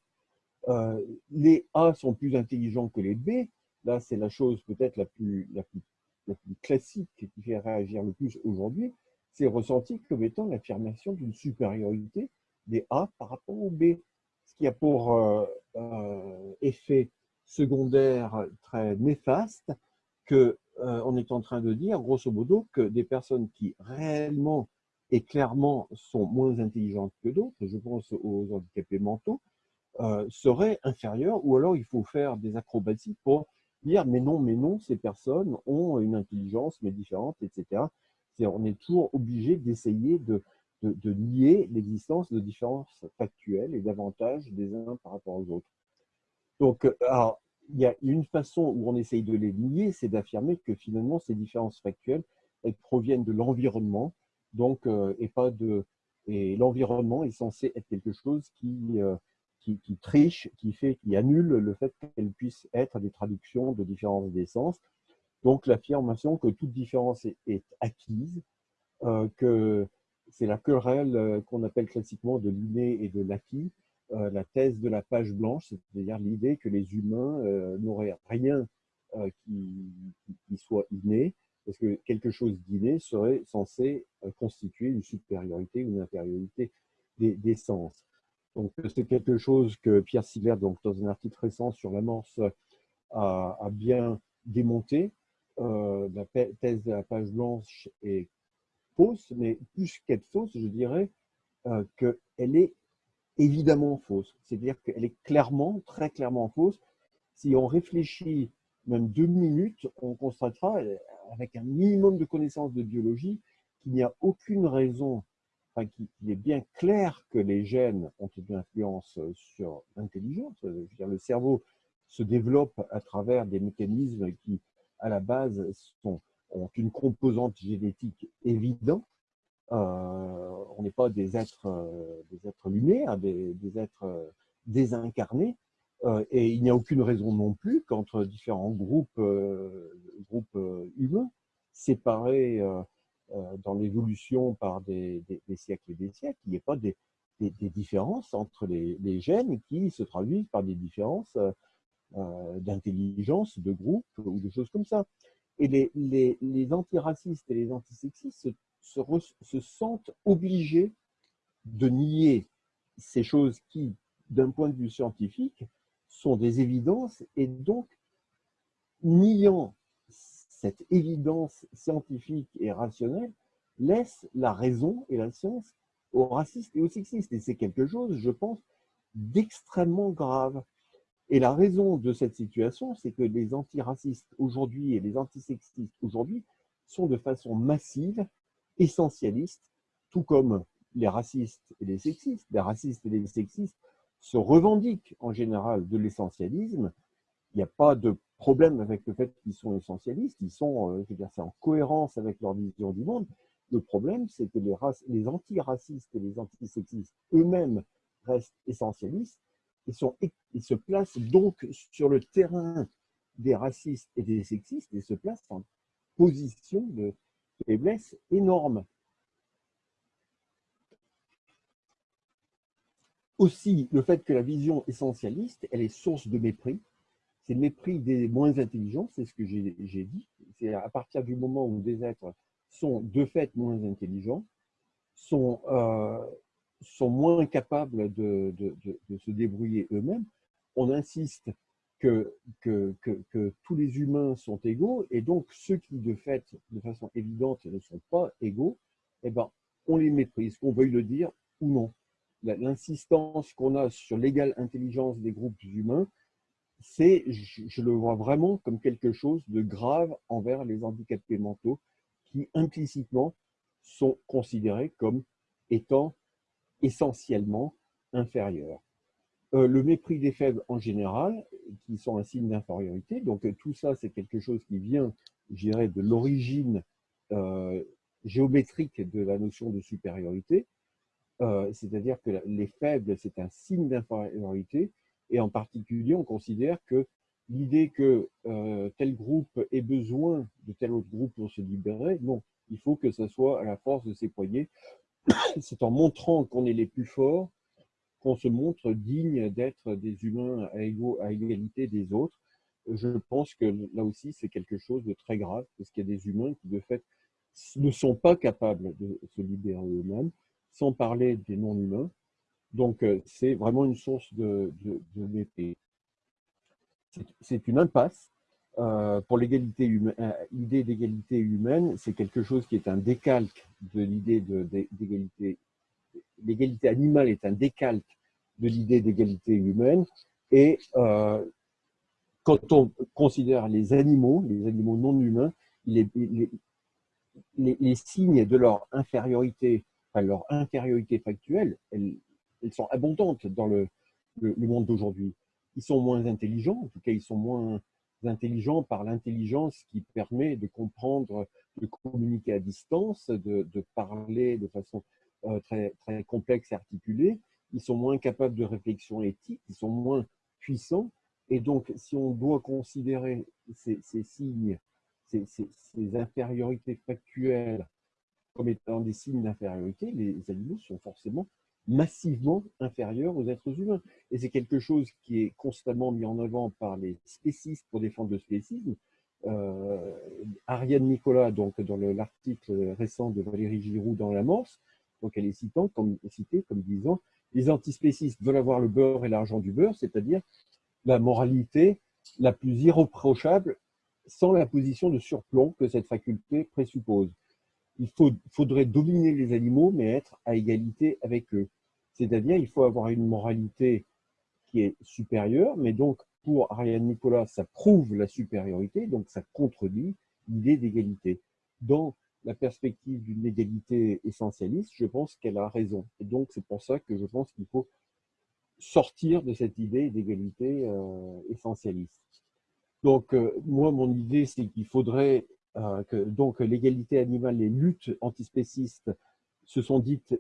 S1: Euh, les A sont plus intelligents que les B. Là, c'est la chose peut-être la plus, la, plus, la plus classique qui fait réagir le plus aujourd'hui c'est ressenti comme étant l'affirmation d'une supériorité des A par rapport aux B, ce qui a pour euh, euh, effet secondaire très néfaste que euh, on est en train de dire, grosso modo, que des personnes qui réellement et clairement sont moins intelligentes que d'autres, je pense aux handicapés mentaux, seraient inférieures, ou alors il faut faire des acrobaties pour dire mais non, mais non, ces personnes ont une intelligence mais différente, etc on est toujours obligé d'essayer de, de, nier l'existence de différences factuelles et d'avantages des uns par rapport aux autres. Donc, euh, alors, il y a une façon où on essaye de les nier, c'est d'affirmer que finalement, ces différences factuelles, elles proviennent de l'environnement, donc, euh, et pas de. Et l'environnement est censé être quelque chose qui, euh, qui, triche, qui fait, qui annule le fait qu'elles puissent être des traductions de différences d'essence. Donc l'affirmation que toute différence est, acquise, euh, que c'est la querelle euh, qu'on appelle classiquement de l'inné et de l'acquis, euh, la thèse de la page blanche, c'est-à-dire l'idée que les humains n'auraient rien qui, soit inné, parce que quelque chose d'inné serait censé constituer une supériorité ou une infériorité des, sens. Donc c'est quelque chose que Pierre Siller, donc, dans un article récent sur l'amorce, a, a, bien démonté. Euh, la thèse de la page blanche est fausse, mais plus qu'être fausse, je dirais euh, qu'elle est évidemment fausse. C'est-à-dire qu'elle est clairement, très clairement fausse. Si on réfléchit même deux minutes, on constatera, avec un minimum de connaissances de biologie, qu'il n'y a aucune raison, enfin, qu'il est bien clair que les gènes ont une influence sur l'intelligence. Le cerveau se développe à travers des mécanismes qui à la base ont une composante génétique évidente. Euh, on n'est pas des êtres, euh, des êtres lunaires, des, des êtres euh, désincarnés. et il n'y a aucune raison non plus qu'entre différents groupes, groupes humains séparés dans l'évolution par des, siècles et des siècles, il n'y ait pas des, différences entre les, les, gènes qui se traduisent par des différences d'intelligence, de groupe ou de choses comme ça. Et les, les, les antiracistes et les antisexistes se, se, sentent obligés de nier ces choses qui, d'un point de vue scientifique, sont des évidences et donc, niant cette évidence scientifique et rationnelle, laisse la raison et la science aux racistes et aux sexistes. Et c'est quelque chose, je pense, d'extrêmement grave. Et la raison de cette situation, c'est que les antiracistes aujourd'hui et les antisexistes aujourd'hui sont de façon massive essentialistes, tout comme les racistes et les sexistes. Les racistes et les sexistes se revendiquent en général de l'essentialisme. Il n'y a pas de problème avec le fait qu'ils sont essentialistes. Ils sont, euh, dire, c'est en cohérence avec leur vision du monde. Le problème, c'est que les, les antiracistes et les antisexistes eux-mêmes restent essentialistes ils, se placent donc sur le terrain des racistes et des sexistes et se placent en position de faiblesse énorme. Aussi, le fait que la vision essentialiste, elle est source de mépris. C'est le mépris des moins intelligents, c'est ce que j'ai dit. C'est à partir du moment où des êtres sont de fait moins intelligents, sont, euh, sont moins capables de, se débrouiller eux-mêmes, on insiste que, que, que, tous les humains sont égaux, et donc ceux qui, de fait, de façon évidente, ne sont pas égaux, eh ben, on les méprise, qu'on veuille le dire ou non. L'insistance qu'on a sur l'égale intelligence des groupes humains, c'est, je, le vois vraiment comme quelque chose de grave envers les handicapés mentaux qui implicitement sont considérés comme étant essentiellement inférieur. Euh, le mépris des faibles en général, qui sont un signe d'infériorité, donc euh, tout ça c'est quelque chose qui vient, je dirais, de l'origine euh, géométrique de la notion de supériorité, c'est-à-dire que les faibles c'est un signe d'infériorité, et en particulier on considère que l'idée que tel groupe ait besoin de tel autre groupe pour se libérer, non, il faut que ce soit à la force de ses poignets c'est en montrant qu'on est les plus forts qu'on se montre digne d'être des humains à, égalité des autres. Je pense que là aussi, c'est quelque chose de très grave, parce qu'il y a des humains qui, de fait, ne sont pas capables de se libérer eux-mêmes, sans parler des non-humains. Donc, euh, c'est vraiment une source de, de, de C'est une impasse euh, pour l'égalité euh, l'idée d'égalité humaine, c'est quelque chose qui est un décalque de l'idée d'égalité. L'égalité animale est un décalque de l'idée d'égalité humaine. Et euh, quand on considère les animaux, les animaux non humains, les, signes de leur infériorité, enfin leur infériorité factuelle, elles, sont abondantes dans le monde d'aujourd'hui. Ils sont moins intelligents, en tout cas ils sont moins intelligents par l'intelligence qui permet de comprendre, de communiquer à distance, de, parler de façon euh, très, très complexe et articulée. Ils sont moins capables de réflexion éthique, ils sont moins puissants. Et donc, si on doit considérer ces, signes, ces, infériorités factuelles comme étant des signes d'infériorité, les animaux sont forcément massivement inférieurs aux êtres humains. Et c'est quelque chose qui est constamment mis en avant par les spécistes pour défendre le spécisme. Euh, Ariane Nicolas, donc dans l'article récent de Valérie Giroud dans La Morse, donc elle est citant, comme, citée comme disant les antispécistes veulent avoir le beurre et l'argent du beurre, c'est-à-dire la moralité la plus irréprochable sans la position de surplomb que cette faculté présuppose. Il faudrait dominer les animaux, mais être à égalité avec eux. C'est-à-dire, il faut avoir une moralité qui est supérieure, mais donc pour Ariane Nicolas, ça prouve la supériorité, donc ça contredit l'idée d'égalité. Dans la perspective d'une égalité essentialiste, je pense qu'elle a raison. Et donc, c'est pour ça que je pense qu'il faut sortir de cette idée d'égalité euh, essentialiste. Donc, euh, moi, mon idée, c'est qu'il faudrait que donc l'égalité animale, les luttes antispécistes se sont dites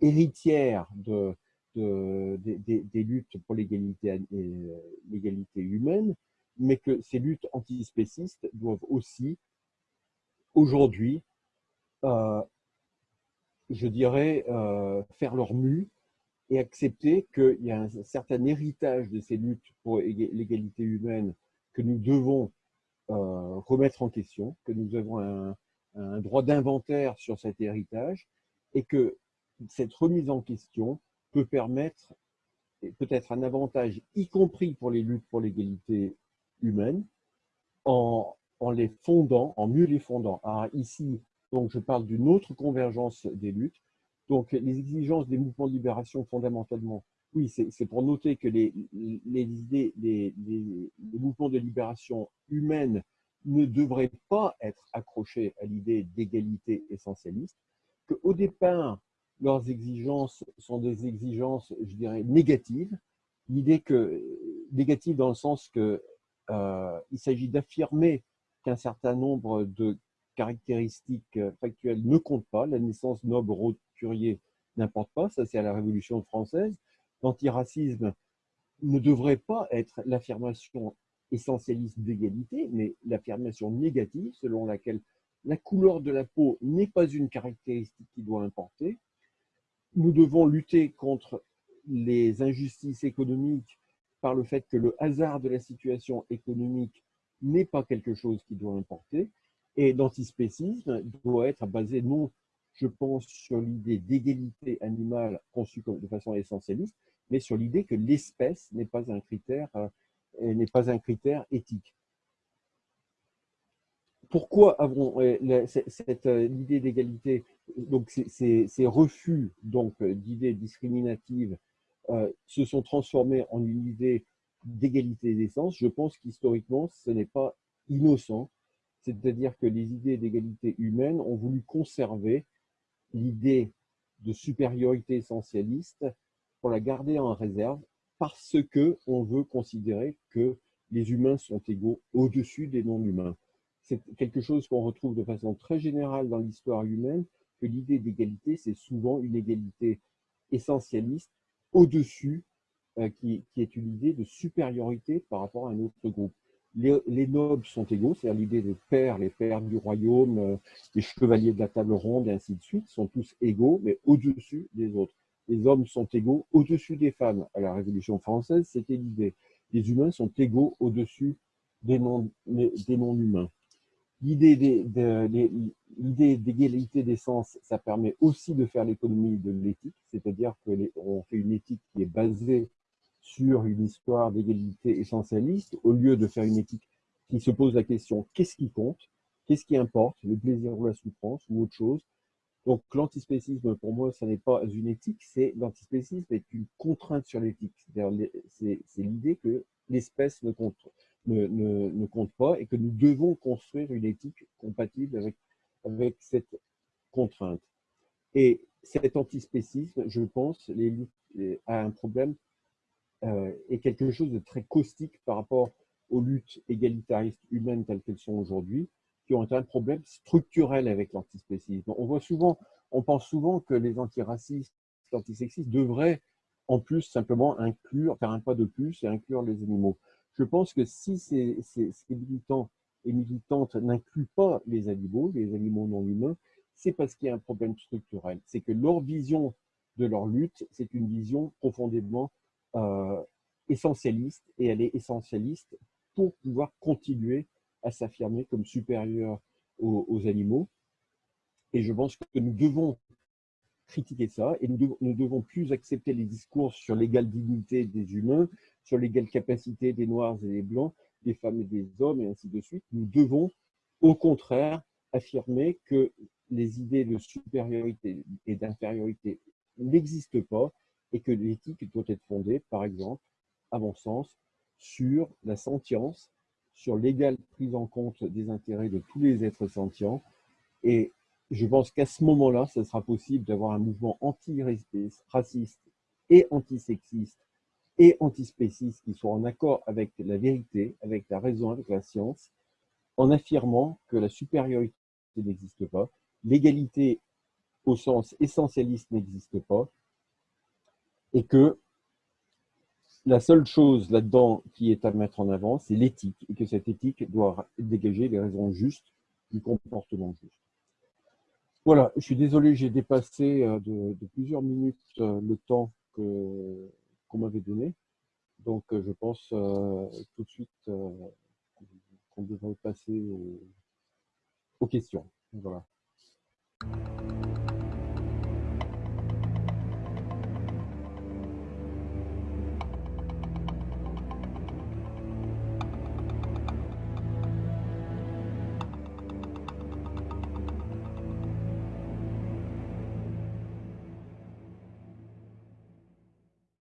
S1: héritières de, des luttes pour l'égalité humaine, mais que ces luttes antispécistes doivent aussi, aujourd'hui, euh, je dirais, euh, faire leur mue et accepter qu'il y a un certain héritage de ces luttes pour l'égalité humaine que nous devons euh, remettre en question, que nous avons un, droit d'inventaire sur cet héritage et que cette remise en question peut permettre peut-être un avantage, y compris pour les luttes pour l'égalité humaine, en, en, les fondant, en mieux les fondant. Alors ici, donc, je parle d'une autre convergence des luttes. Donc, les exigences des mouvements de libération, fondamentalement, oui, c'est pour noter que les, idées, les, mouvements de libération humaine ne devraient pas être accrochés à l'idée d'égalité essentialiste, qu'au départ, leurs exigences sont des exigences, je dirais, négatives. L'idée que, négative dans le sens que euh, il s'agit d'affirmer qu'un certain nombre de caractéristiques factuelles ne comptent pas. La naissance noble roturier n'importe pas, ça c'est à la Révolution française. L'antiracisme ne devrait pas être l'affirmation essentialiste d'égalité, mais l'affirmation négative selon laquelle la couleur de la peau n'est pas une caractéristique qui doit importer, nous devons lutter contre les injustices économiques par le fait que le hasard de la situation économique n'est pas quelque chose qui doit importer. Et l'antispécisme doit être basé non, je pense, sur l'idée d'égalité animale conçue de façon essentialiste, mais sur l'idée que l'espèce n'est pas un critère, euh, n'est pas un critère éthique pourquoi avons cette euh, idée d'égalité, donc ces, refus euh, d'idées discriminatives euh, se sont transformés en une idée d'égalité d'essence Je pense qu'historiquement, ce n'est pas innocent. C'est-à-dire que les idées d'égalité humaine ont voulu conserver l'idée de supériorité essentialiste la garder en réserve parce que on veut considérer que les humains sont égaux au-dessus des non-humains c'est quelque chose qu'on retrouve de façon très générale dans l'histoire humaine, que l'idée d'égalité, c'est souvent une égalité essentialiste au-dessus, euh, qui, est une idée de supériorité par rapport à un autre groupe. Les, nobles sont égaux, c'est-à-dire l'idée des pères, les pères du royaume, euh, les chevaliers de la table ronde, et ainsi de suite, sont tous égaux, mais au-dessus des autres. Les hommes sont égaux au-dessus des femmes. À la Révolution française, c'était l'idée. Les humains sont égaux au-dessus des non-humains. L'idée d'égalité des sens, ça permet aussi de faire l'économie de l'éthique, c'est-à-dire qu'on fait une éthique qui est basée sur une histoire d'égalité essentialiste, au lieu de faire une éthique qui se pose la question qu'est-ce qui compte, qu'est-ce qui importe, le plaisir ou la souffrance ou autre chose? Donc l'antispécisme, pour moi, ce n'est pas une éthique, c'est l'antispécisme est une contrainte sur l'éthique. C'est l'idée que l'espèce ne compte pas et que nous devons construire une éthique compatible avec, cette contrainte. Et cet antispécisme, je pense, les, a un problème euh, et quelque chose de très caustique par rapport aux luttes égalitaristes humaines telles qu'elles sont aujourd'hui, qui ont un problème structurel avec l'antispécisme. On voit souvent, on pense souvent que les antiracistes, les antisexistes devraient en plus simplement inclure, faire un pas de plus et inclure les animaux je pense que si ces, militants et militante n'incluent pas les animaux, les animaux non humains, c'est parce qu'il y a un problème structurel. C'est que leur vision de leur lutte, c'est une vision profondément euh, essentialiste, et elle est essentialiste pour pouvoir continuer à s'affirmer comme supérieur aux, animaux. Et je pense que nous devons critiquer ça, et nous devons, devons plus accepter les discours sur l'égale dignité des humains, sur l'égale capacité des Noirs et des Blancs, des femmes et des hommes, et ainsi de suite. Nous devons, au contraire, affirmer que les idées de supériorité et d'infériorité n'existent pas et que l'éthique doit être fondée, par exemple, à mon sens, sur la sentience, sur l'égale prise en compte des intérêts de tous les êtres sentients. Et je pense qu'à ce moment-là, ce sera possible d'avoir un mouvement anti-raciste et antisexiste et antispéciste qui soit en accord avec la vérité, avec la raison, avec la science, en affirmant que la supériorité n'existe pas, l'égalité au sens essentialiste n'existe pas, et que la seule chose là-dedans qui est à mettre en avant, c'est l'éthique, et que cette éthique doit dégager les raisons justes du comportement juste. Voilà, je suis désolé, j'ai dépassé euh, de, plusieurs minutes euh, le temps qu'on m'avait donné. Donc, euh, je pense tout de suite qu'on devrait passer aux, aux questions. Voilà.